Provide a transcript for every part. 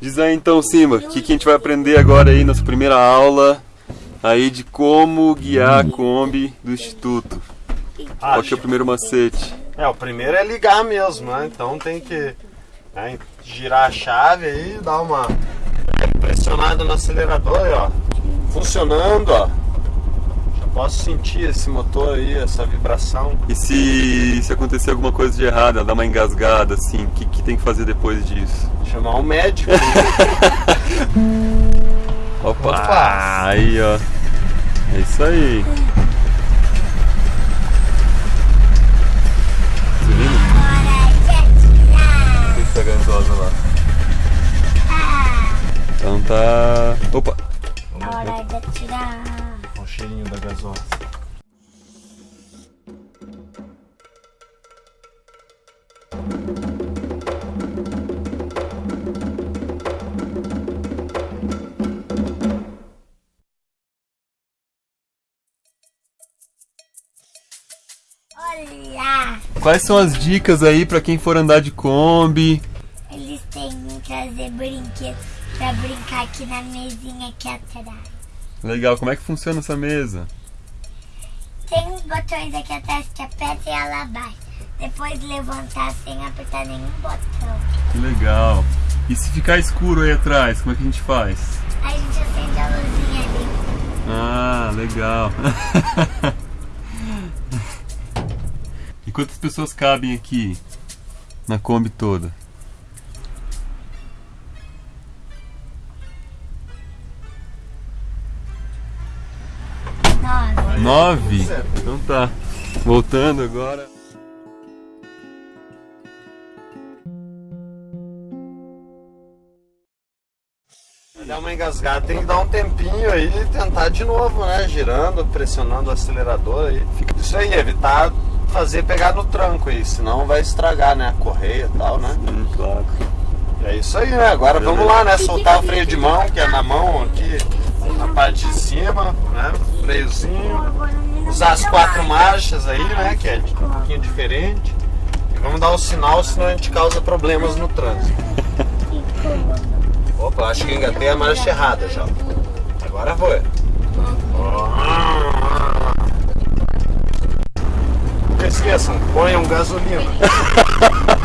Diz aí então, Simba, o que, que a gente vai aprender agora aí nessa primeira aula aí de como guiar a Kombi do Instituto. Qual que é o primeiro macete? É, o primeiro é ligar mesmo, né? Então tem que né, girar a chave aí, dar uma pressionada no acelerador aí, ó. Funcionando, ó. Posso sentir esse motor aí, essa vibração. E se, se acontecer alguma coisa de errado, ela dá uma engasgada assim, o que, que tem que fazer depois disso? Chamar um médico. Opa! Opa. Aí, ó. É isso aí. Essa gasosa lá. Então tá. Opa! Hora de atirar. Cheirinho da gasosa. Olha! Quais são as dicas aí pra quem for andar de Kombi? Eles têm que trazer brinquedos pra brincar aqui na mesinha aqui atrás. Legal, como é que funciona essa mesa? Tem uns botões aqui atrás que aperta e ela abaixa. Depois levantar sem apertar nenhum botão. Que legal. E se ficar escuro aí atrás, como é que a gente faz? A gente acende a luzinha ali. Ah, legal. e quantas pessoas cabem aqui na Kombi toda? Nove. Então tá. Voltando agora. Dá uma engasgada, tem que dar um tempinho aí e tentar de novo, né? Girando, pressionando o acelerador aí. Isso aí, evitar fazer pegar no tranco aí, senão vai estragar, né? A correia e tal, né? Hum, claro. É isso aí, né? Agora vamos lá, né? Soltar o freio de mão, que é na mão aqui, parte de cima, né? Freiozinho. Usar as quatro marchas aí, né? Que é um pouquinho diferente. E vamos dar o sinal, senão a gente causa problemas no trânsito. Opa, acho que engatei a marcha errada já. Agora foi. Não esqueçam, ponham gasolina.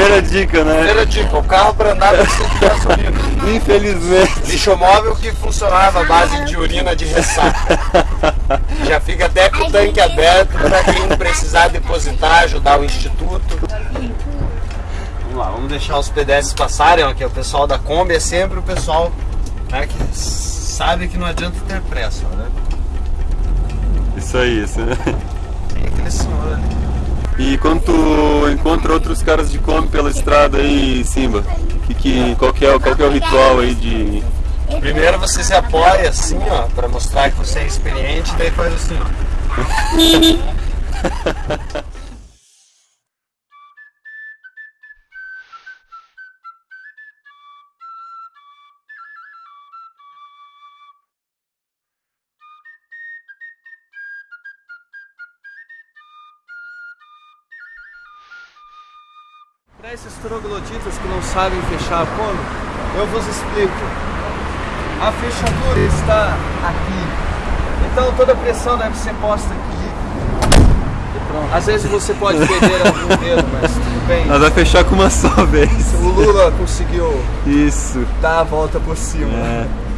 Primeira dica, né? Primeira dica, o carro para andar precisa de gasolina. Infelizmente. Lixomóvel que funcionava à base de urina de ressaca. Já fica até com o tanque aberto para quem precisar depositar, ajudar o instituto. Vamos lá, vamos deixar os pedestres passarem, ó, que é o pessoal da Kombi, é sempre o pessoal né, que sabe que não adianta ter pressa, né? Isso aí, isso. Tem aquele senhor ali. E quando tu encontra outros caras de Kombi pela estrada aí, Simba, que, que, qual, que é, qual que é o ritual aí de... Primeiro você se apoia assim, ó, para mostrar que você é experiente, daí faz assim, ó. Para esses trogloditas que não sabem fechar a Kombi, eu vos explico. A fechadura está aqui. Então toda a pressão deve ser posta aqui. E pronto. Às vezes você pode perder algum dedo, mas tudo bem. Ela vai fechar com uma só vez. O Lula conseguiu Isso. dar a volta por cima. É.